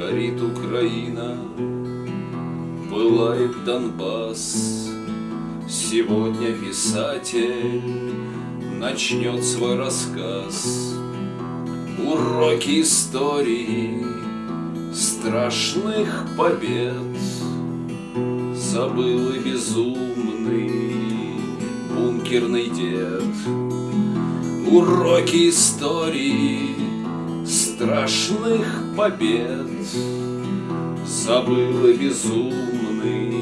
Украина, Пылает Донбасс. Сегодня писатель начнет свой рассказ. Уроки истории страшных побед Забыл и безумный бункерный дед. Уроки истории страшных побед Забыл безумный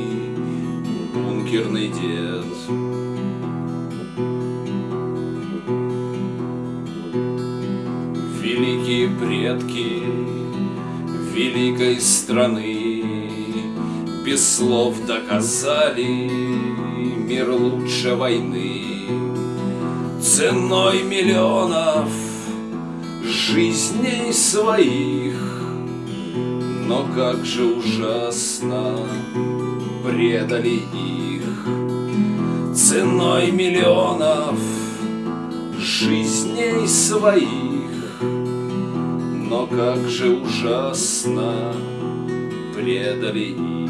бункерный дед. Великие предки великой страны Без слов доказали мир лучше войны Ценой миллионов жизней своих. Но как же ужасно предали их. Ценой миллионов жизней своих. Но как же ужасно предали их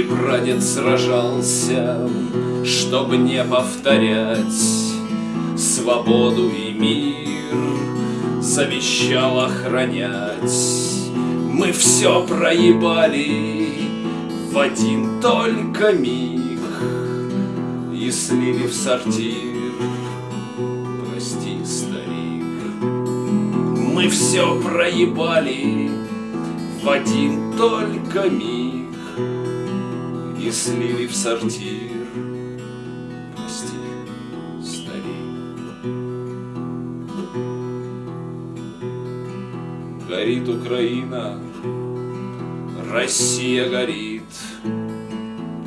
Мой прадед сражался, чтобы не повторять Свободу и мир завещал охранять. Мы все проебали в один только миг И слили в сортир, прости, старик. Мы все проебали в один только миг и слили в сортир. Прости, старик. Горит Украина, Россия горит.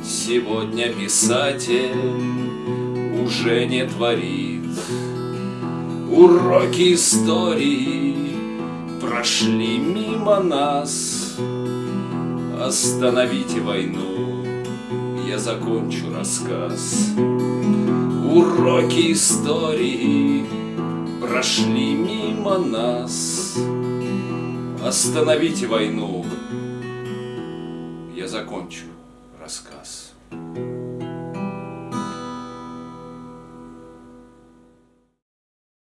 Сегодня писатель уже не творит. Уроки истории прошли мимо нас. Остановите войну, я закончу рассказ. Уроки истории прошли мимо нас. Остановите войну, я закончу рассказ.